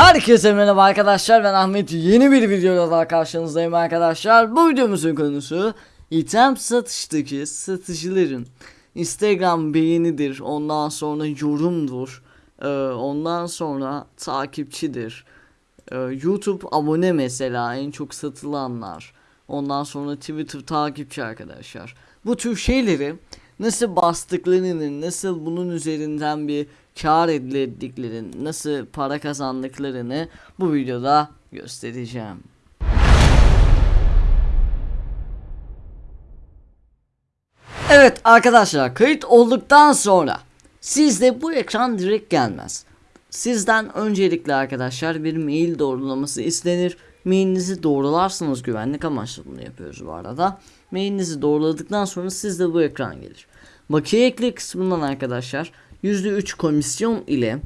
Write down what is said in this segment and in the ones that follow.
Herkese merhaba arkadaşlar ben Ahmet. Yeni bir videoda daha karşınızdayım arkadaşlar. Bu videomuzun konusu item satıştaki satıcıların Instagram beğenidir ondan sonra yorumdur ee, Ondan sonra takipçidir. Ee, YouTube abone mesela en çok satılanlar. Ondan sonra Twitter takipçi arkadaşlar. Bu tür şeyleri nasıl bastıklarını, nasıl bunun üzerinden bir kar elde ettiklerini, nasıl para kazandıklarını bu videoda göstereceğim. Evet arkadaşlar kayıt olduktan sonra sizde bu ekran direkt gelmez. Sizden öncelikle arkadaşlar bir mail doğrulaması istenir. Mailinizi doğrularsanız güvenlik amaçlı bunu yapıyoruz bu arada. Mailinizi doğruladıktan sonra sizde bu ekran gelir. Bakiye ekle kısmından arkadaşlar %3 komisyon ile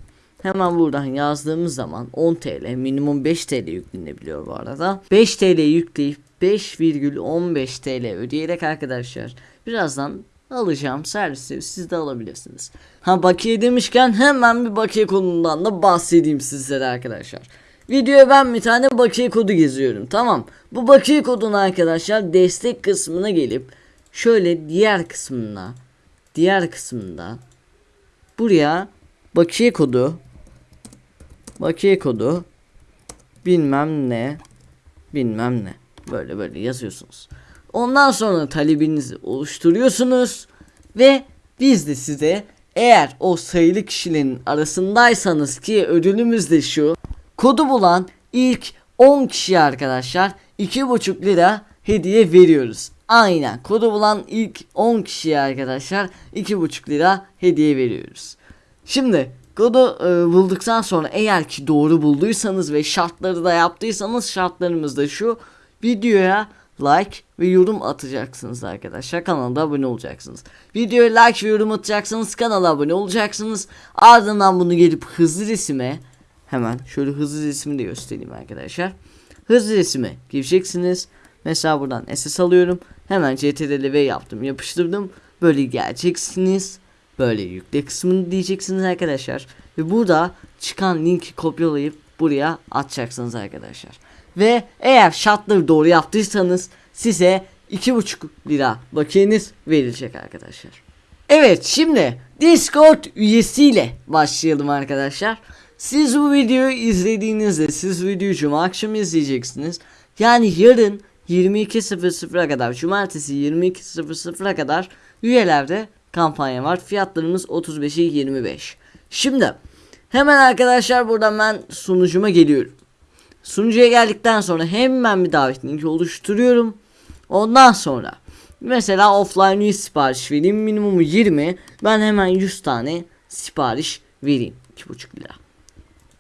hemen buradan yazdığımız zaman 10 TL minimum 5 TL yüklenebiliyor bu arada. 5 TL yükleyip 5,15 TL ödeyerek arkadaşlar birazdan alacağım servisi siz de alabilirsiniz. Ha bakiye demişken hemen bir bakiye kodundan da bahsedeyim sizlere arkadaşlar. Videoya ben bir tane bakiye kodu geziyorum tamam. Bu bakiye kodunu arkadaşlar destek kısmına gelip şöyle diğer kısmına diğer kısmında buraya bakiye kodu bakiye kodu bilmem ne bilmem ne böyle böyle yazıyorsunuz. Ondan sonra talebinizi oluşturuyorsunuz ve biz de size eğer o sayılı kişilerin arasındaysanız ki ödülümüz de şu kodu bulan ilk 10 kişi arkadaşlar 2,5 lira hediye veriyoruz. Aynen kodu bulan ilk 10 kişiye arkadaşlar 2,5 lira hediye veriyoruz. Şimdi kodu e, bulduktan sonra eğer ki doğru bulduysanız ve şartları da yaptıysanız şartlarımız da şu videoya like ve yorum atacaksınız arkadaşlar kanala abone olacaksınız. Videoya like ve yorum atacaksınız kanala abone olacaksınız. Ardından bunu gelip hızlı resime hemen şöyle hızlı resmi de göstereyim arkadaşlar. Hızlı resime gireceksiniz. Mesela buradan SS alıyorum. Hemen CTRL V yaptım yapıştırdım. Böyle geleceksiniz. Böyle yükle kısmını diyeceksiniz arkadaşlar. Ve burada çıkan linki kopyalayıp buraya atacaksınız arkadaşlar. Ve eğer şartları doğru yaptıysanız size 2,5 lira bakiyeniz verilecek arkadaşlar. Evet şimdi Discord üyesiyle başlayalım arkadaşlar. Siz bu videoyu izlediğinizde siz videoyu cuma akşam izleyeceksiniz. Yani yarın 22.00'a kadar cumartesi 22.00'a kadar üyelerde kampanya var. Fiyatlarımız 35'e 25. Şimdi hemen arkadaşlar buradan ben sunucuma geliyorum. Sunucuya geldikten sonra hemen bir davet linki oluşturuyorum. Ondan sonra mesela offline 100 sipariş vereyim. Minimumu 20. Ben hemen 100 tane sipariş vereyim. 2,5 lira.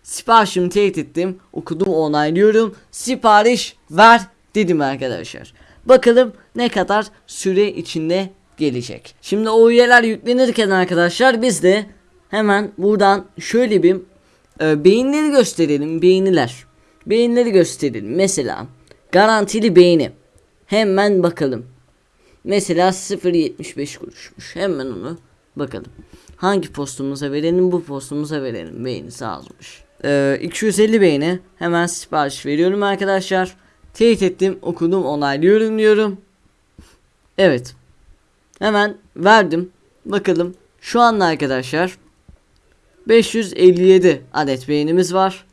Siparişimi teyit ettim. Okudum onaylıyorum. Sipariş ver dedim arkadaşlar. Bakalım ne kadar süre içinde gelecek. Şimdi o üyeler yüklenirken arkadaşlar biz de hemen buradan şöyle bir e, beyinleri gösterelim. Beğeniler. Beğenileri gösterelim. Mesela garantili beğeni. Hemen bakalım. Mesela 0.75 kuruşmuş. Hemen onu bakalım. Hangi postumuza verelim bu postumuza verelim. Beğenisi azmış. Ee, 250 beğeni. Hemen sipariş veriyorum arkadaşlar. Teyit ettim okudum onaylıyorum diyorum. Evet. Hemen verdim. Bakalım. Şu anda arkadaşlar 557 adet beğenimiz var.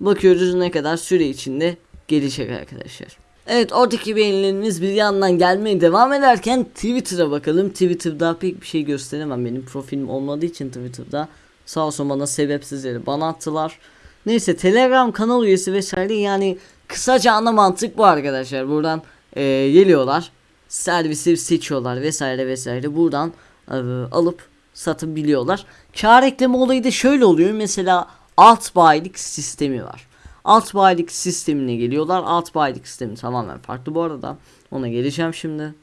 Bakıyoruz ne kadar süre içinde gelecek arkadaşlar. Evet oradaki beğenilerimiz bir yandan gelmeye devam ederken Twitter'a bakalım. Twitter'da pek bir şey gösteremem. Benim profilim olmadığı için Twitter'da. Sağ olsun bana sebepsiz yere bana attılar. Neyse Telegram kanal üyesi vesaire yani kısaca ana mantık bu arkadaşlar. Buradan e, geliyorlar. Servisi seçiyorlar vesaire vesaire. Buradan e, alıp satabiliyorlar. Kar ekleme olayı da şöyle oluyor. Mesela alt bayilik sistemi var. Alt bayilik sistemine geliyorlar. Alt bayilik sistemi tamamen farklı bu arada. Ona geleceğim şimdi.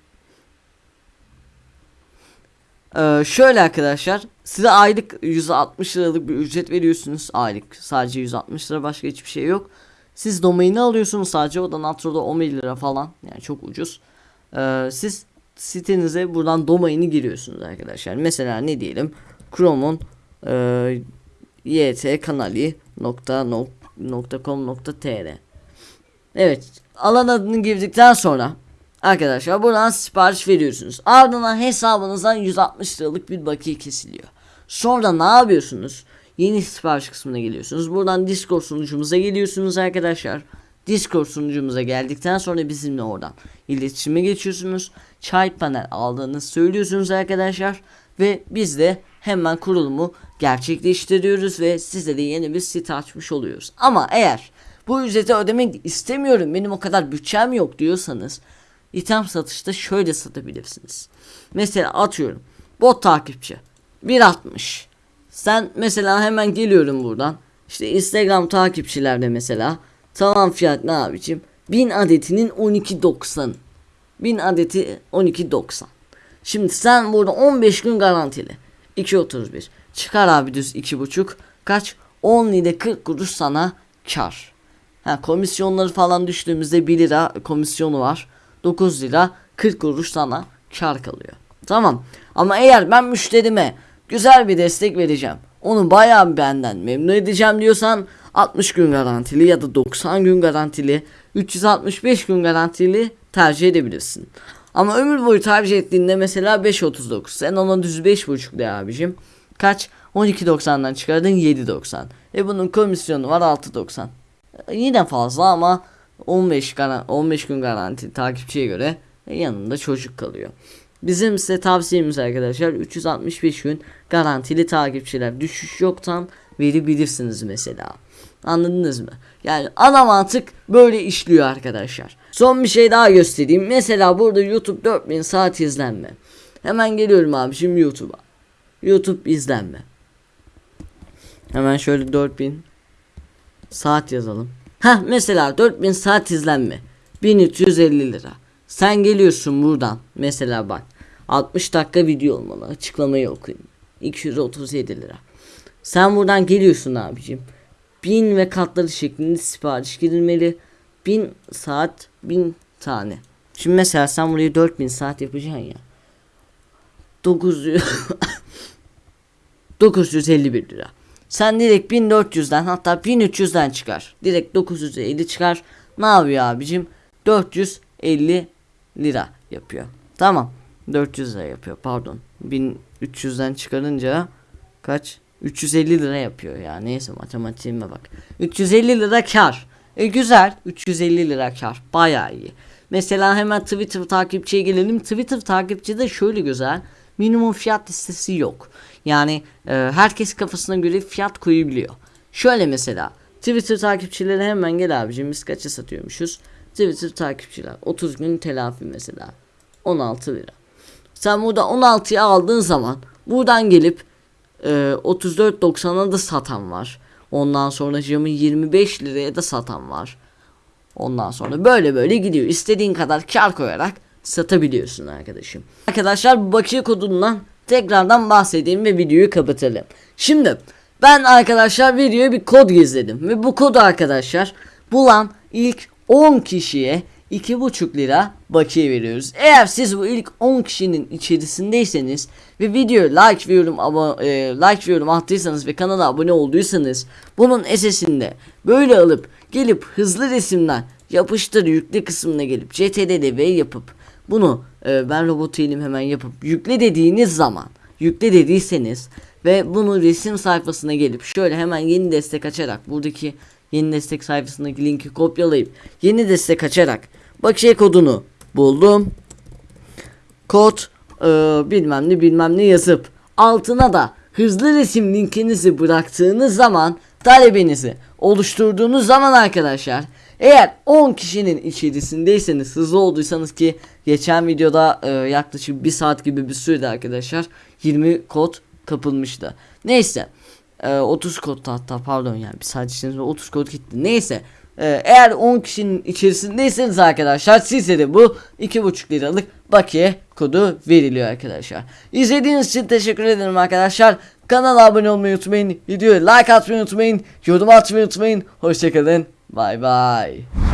Ee, şöyle arkadaşlar size aylık 160 liralık bir ücret veriyorsunuz aylık sadece 160 lira başka hiçbir şey yok siz domaini alıyorsunuz sadece o da Natro'da 11 lira falan yani çok ucuz ee, siz sitenize buradan domaini giriyorsunuz arkadaşlar mesela ne diyelim Chrome'un e, yt kanali nokta .com.tr Evet alan adını girdikten sonra arkadaşlar buradan sipariş veriyorsunuz. Ardından hesabınızdan 160 liralık bir bakiye kesiliyor. Sonra ne yapıyorsunuz? Yeni sipariş kısmına geliyorsunuz. Buradan Discord sunucumuza geliyorsunuz arkadaşlar. Discord sunucumuza geldikten sonra bizimle oradan iletişime geçiyorsunuz. Çay panel aldığınızı söylüyorsunuz arkadaşlar. Ve biz de hemen kurulumu gerçekleştiriyoruz ve size de yeni bir site açmış oluyoruz. Ama eğer bu ücreti ödemek istemiyorum benim o kadar bütçem yok diyorsanız item satışta şöyle satabilirsiniz. Mesela atıyorum bot takipçi 1.60 sen mesela hemen geliyorum buradan. İşte Instagram takipçilerde mesela tamam fiyat ne abicim? 1000 adetinin 12.90 1000 adeti 12.90 Şimdi sen burada 15 gün garantili. 2.31 çıkar abi düz 2.5 kaç? 10 ile 40 kuruş sana kar. Ha, komisyonları falan düştüğümüzde 1 lira komisyonu var. 9 lira 40 kuruş sana kar kalıyor. Tamam. Ama eğer ben müşterime güzel bir destek vereceğim. Onu bayağı benden memnun edeceğim diyorsan 60 gün garantili ya da 90 gün garantili 365 gün garantili tercih edebilirsin. Ama ömür boyu tercih ettiğinde mesela 5.39 sen ona düz 5.5 de abicim. Kaç? 12.90'dan çıkardın 7.90. E bunun komisyonu var 6.90 yine fazla ama 15 garan 15 gün garanti takipçiye göre yanında çocuk kalıyor. Bizim size tavsiyemiz arkadaşlar 365 gün garantili takipçiler düşüş yoktan verebilirsiniz mesela. Anladınız mı? Yani ana mantık böyle işliyor arkadaşlar. Son bir şey daha göstereyim. Mesela burada YouTube 4000 saat izlenme. Hemen geliyorum abi şimdi YouTube'a. YouTube izlenme. Hemen şöyle 4000 Saat yazalım. Ha mesela 4000 saat izlenme. 1350 lira. Sen geliyorsun buradan. Mesela bak. 60 dakika video olmalı. Açıklamayı okuyun. 237 lira. Sen buradan geliyorsun abicim. 1000 ve katları şeklinde sipariş girilmeli. 1000 saat 1000 tane. Şimdi mesela sen burayı 4000 saat yapacaksın ya. 900 951 lira. Sen direkt 1400'den hatta 1300'den çıkar. Direkt 950 çıkar. Ne yapıyor abicim? 450 lira yapıyor. Tamam. 400 lira yapıyor pardon. 1300'den çıkarınca kaç? 350 lira yapıyor ya. Neyse matematiğime bak. 350 lira kar. E güzel. 350 lira kar. Bayağı iyi. Mesela hemen Twitter takipçiye gelelim. Twitter takipçide şöyle güzel. Minimum fiyat listesi yok. Yani e, herkes kafasına göre fiyat koyabiliyor. Şöyle mesela Twitter takipçileri hemen gel abicim biz kaça satıyormuşuz? Twitter takipçiler 30 gün telafi mesela 16 lira. Sen burada 16'ya aldığın zaman buradan gelip e, 34.90'a da satan var. Ondan sonra camı 25 liraya da satan var. Ondan sonra böyle böyle gidiyor. İstediğin kadar kar koyarak satabiliyorsun arkadaşım. Arkadaşlar bu bakiye kodundan tekrardan bahsedeyim ve videoyu kapatalım. Şimdi ben arkadaşlar videoya bir kod gizledim ve bu kodu arkadaşlar bulan ilk 10 kişiye 2,5 lira bakiye veriyoruz. Eğer siz bu ilk 10 kişinin içerisindeyseniz ve videoya like ve yorum, abo, e, like ve yorum attıysanız ve kanala abone olduysanız bunun SS'inde böyle alıp gelip hızlı resimden yapıştır yükle kısmına gelip CTRL V yapıp bunu e, ben robot değilim hemen yapıp yükle dediğiniz zaman yükle dediyseniz ve bunu resim sayfasına gelip şöyle hemen yeni destek açarak buradaki yeni destek sayfasındaki linki kopyalayıp yeni destek açarak bakiye kodunu buldum. Kod e, bilmem ne bilmem ne yazıp altına da hızlı resim linkinizi bıraktığınız zaman talebinizi oluşturduğunuz zaman arkadaşlar eğer 10 kişinin içerisindeyseniz hızlı olduysanız ki geçen videoda e, yaklaşık 1 saat gibi bir sürede arkadaşlar 20 kod kapılmıştı. Neyse e, 30 kod hatta pardon yani bir saat içerisinde 30 kod gitti. Neyse e, eğer 10 kişinin içerisindeyseniz arkadaşlar size de bu 2,5 liralık bakiye kodu veriliyor arkadaşlar. İzlediğiniz için teşekkür ederim arkadaşlar. Kanala abone olmayı unutmayın. Videoya like atmayı unutmayın. Yorum atmayı unutmayın. Hoşçakalın. Bye bye.